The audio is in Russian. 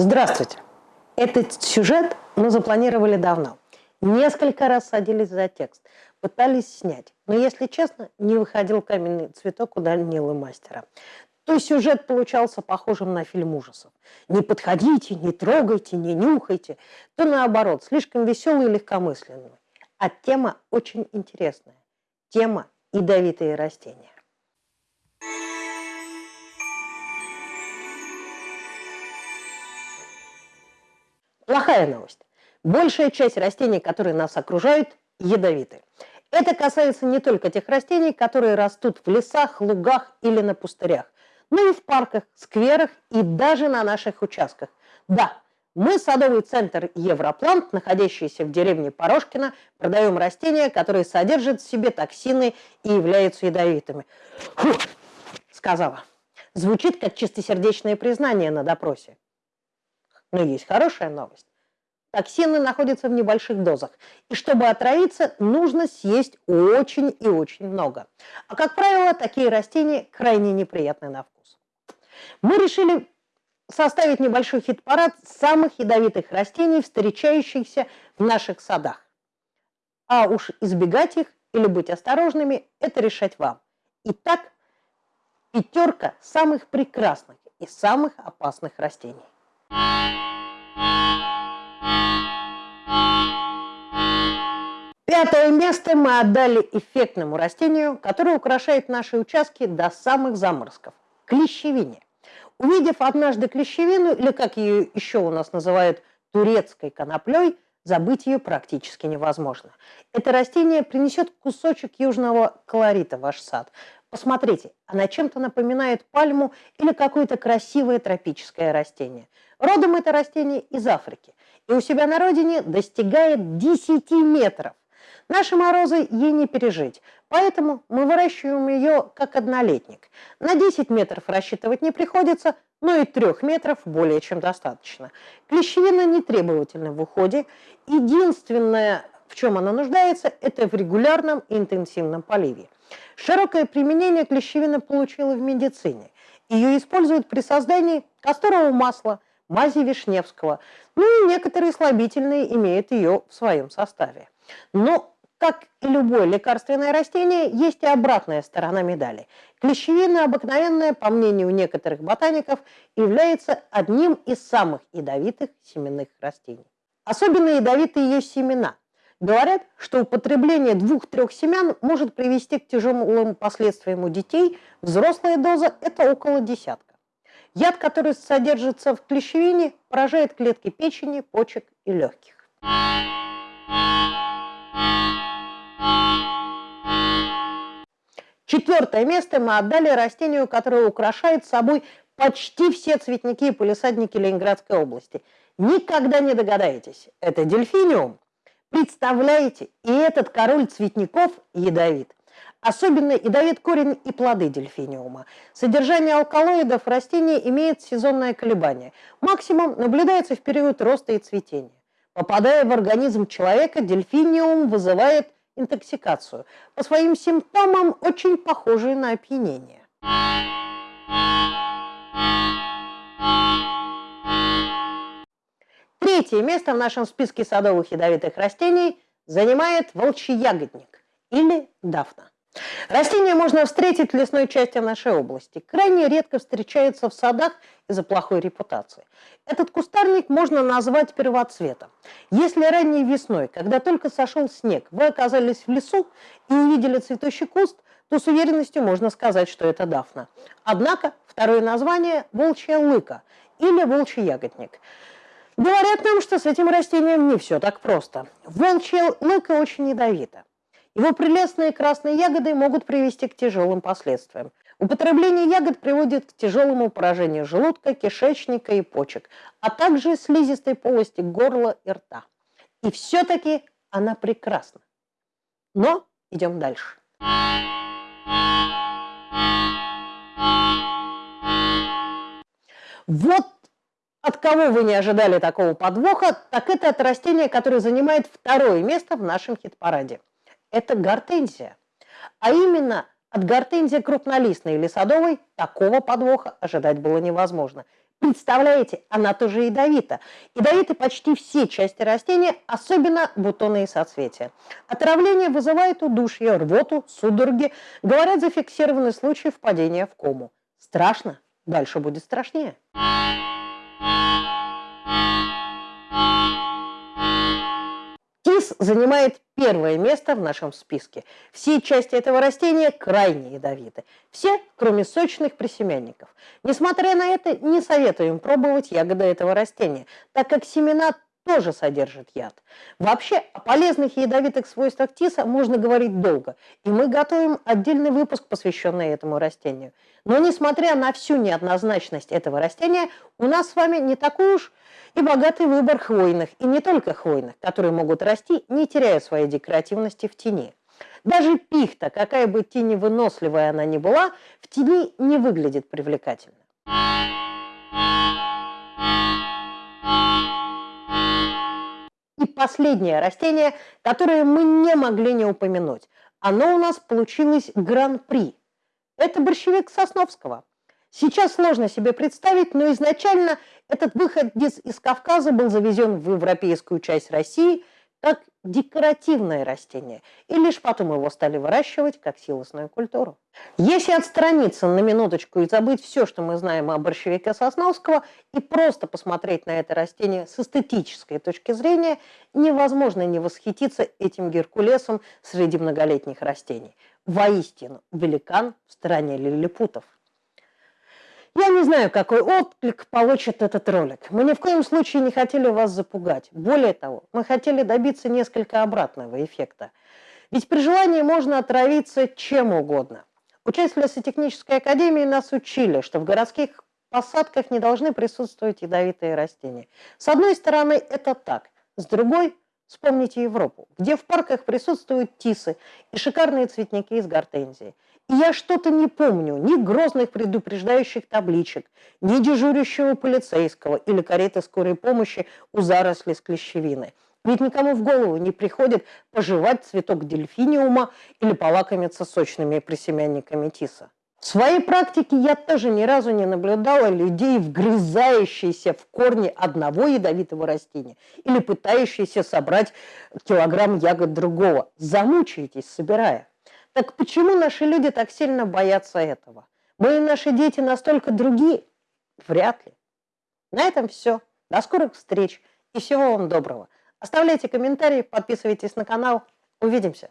Здравствуйте! Этот сюжет мы запланировали давно. Несколько раз садились за текст, пытались снять. Но, если честно, не выходил каменный цветок у Данилы мастера. То сюжет получался похожим на фильм ужасов. Не подходите, не трогайте, не нюхайте. То наоборот, слишком веселый и легкомысленный. А тема очень интересная. Тема ядовитые растения. Плохая новость. Большая часть растений, которые нас окружают, ядовиты. Это касается не только тех растений, которые растут в лесах, лугах или на пустырях, но и в парках, скверах и даже на наших участках. Да, мы, садовый центр Европлант, находящийся в деревне Порошкино, продаем растения, которые содержат в себе токсины и являются ядовитыми. Фу, сказала. Звучит как чистосердечное признание на допросе. Но есть хорошая новость. Токсины находятся в небольших дозах. И чтобы отравиться, нужно съесть очень и очень много. А как правило, такие растения крайне неприятны на вкус. Мы решили составить небольшой хит-парад самых ядовитых растений, встречающихся в наших садах. А уж избегать их или быть осторожными – это решать вам. Итак, пятерка самых прекрасных и самых опасных растений. Пятое место мы отдали эффектному растению, которое украшает наши участки до самых заморозков – клещевине. Увидев однажды клещевину, или как ее еще у нас называют турецкой коноплей, забыть ее практически невозможно. Это растение принесет кусочек южного колорита в ваш сад. Посмотрите, она чем-то напоминает пальму или какое-то красивое тропическое растение. Родом это растение из Африки. И у себя на родине достигает 10 метров. Наши морозы ей не пережить, поэтому мы выращиваем ее как однолетник. На 10 метров рассчитывать не приходится, но и 3 метров более чем достаточно. Клещевина не требовательна в уходе. Единственное, в чем она нуждается, это в регулярном интенсивном поливе. Широкое применение клещевина получила в медицине. Ее используют при создании касторового масла, мази Вишневского. Ну и некоторые слабительные имеют ее в своем составе. Но как и любое лекарственное растение, есть и обратная сторона медали. Клещевина обыкновенная, по мнению некоторых ботаников, является одним из самых ядовитых семенных растений. Особенно ядовиты ее семена. Говорят, что употребление двух-трех семян может привести к тяжелым последствиям у детей. Взрослая доза – это около десятка. Яд, который содержится в клещевине, поражает клетки печени, почек и легких. Четвертое место мы отдали растению, которое украшает собой почти все цветники и полисадники Ленинградской области. Никогда не догадаетесь, это дельфиниум. Представляете, и этот король цветников ядовит. Особенно ядовит корень и плоды дельфиниума. Содержание алкалоидов растения имеет сезонное колебание. Максимум наблюдается в период роста и цветения. Попадая в организм человека, дельфиниум вызывает интоксикацию, по своим симптомам очень похожие на опьянение. Третье место в нашем списке садовых ядовитых растений занимает волчий ягодник или дафна. Растение можно встретить в лесной части нашей области. Крайне редко встречается в садах из-за плохой репутации. Этот кустарник можно назвать первоцветом. Если ранней весной, когда только сошел снег, вы оказались в лесу и увидели цветущий куст, то с уверенностью можно сказать, что это дафна. Однако второе название – волчья лыка или волчий ягодник. Говорят нам, что с этим растением не все так просто. Волчья лыка очень ядовита. Его прелестные красные ягоды могут привести к тяжелым последствиям. Употребление ягод приводит к тяжелому поражению желудка, кишечника и почек, а также слизистой полости горла и рта. И все-таки она прекрасна. Но идем дальше. Вот от кого вы не ожидали такого подвоха, так это от растения, которое занимает второе место в нашем хит-параде это гортензия. А именно от гортензии крупнолистной или садовой такого подвоха ожидать было невозможно. Представляете, она тоже ядовита. Ядовиты почти все части растения, особенно бутоны и соцветия. Отравление вызывает удушье, рвоту, судороги. Говорят, зафиксированы случаи впадения в кому. Страшно? Дальше будет страшнее. Занимает первое место в нашем списке. Все части этого растения крайне ядовиты. Все, кроме сочных присемянников. Несмотря на это, не советуем пробовать ягоды этого растения, так как семена тоже содержат яд. Вообще, о полезных и ядовитых свойствах тиса можно говорить долго, и мы готовим отдельный выпуск, посвященный этому растению. Но несмотря на всю неоднозначность этого растения, у нас с вами не такой уж и богатый выбор хвойных, и не только хвойных, которые могут расти, не теряя своей декоративности в тени. Даже пихта, какая бы теневыносливая она ни была, в тени не выглядит привлекательно. Последнее растение, которое мы не могли не упомянуть. Оно у нас получилось гран-при. Это борщевик Сосновского. Сейчас сложно себе представить, но изначально этот выходец из Кавказа был завезен в европейскую часть России – как декоративное растение, и лишь потом его стали выращивать как силосную культуру. Если отстраниться на минуточку и забыть все, что мы знаем о борщевике Сосновского, и просто посмотреть на это растение с эстетической точки зрения, невозможно не восхититься этим геркулесом среди многолетних растений. Воистину, великан в стране лилипутов. Я не знаю, какой отклик получит этот ролик. Мы ни в коем случае не хотели вас запугать. Более того, мы хотели добиться несколько обратного эффекта. Ведь при желании можно отравиться чем угодно. Участие лесотехнической академии нас учили, что в городских посадках не должны присутствовать ядовитые растения. С одной стороны, это так. С другой, вспомните Европу, где в парках присутствуют тисы и шикарные цветники из гортензии – я что-то не помню ни грозных предупреждающих табличек, ни дежурящего полицейского или кареты скорой помощи у заросли с клещевиной. Ведь никому в голову не приходит пожевать цветок дельфиниума или полакомиться сочными присемянниками тиса. В своей практике я тоже ни разу не наблюдала людей, вгрызающихся в корни одного ядовитого растения или пытающихся собрать килограмм ягод другого. Замучаетесь, собирая. Так почему наши люди так сильно боятся этого? Были наши дети настолько другие? Вряд ли. На этом все. До скорых встреч и всего вам доброго. Оставляйте комментарии, подписывайтесь на канал. Увидимся.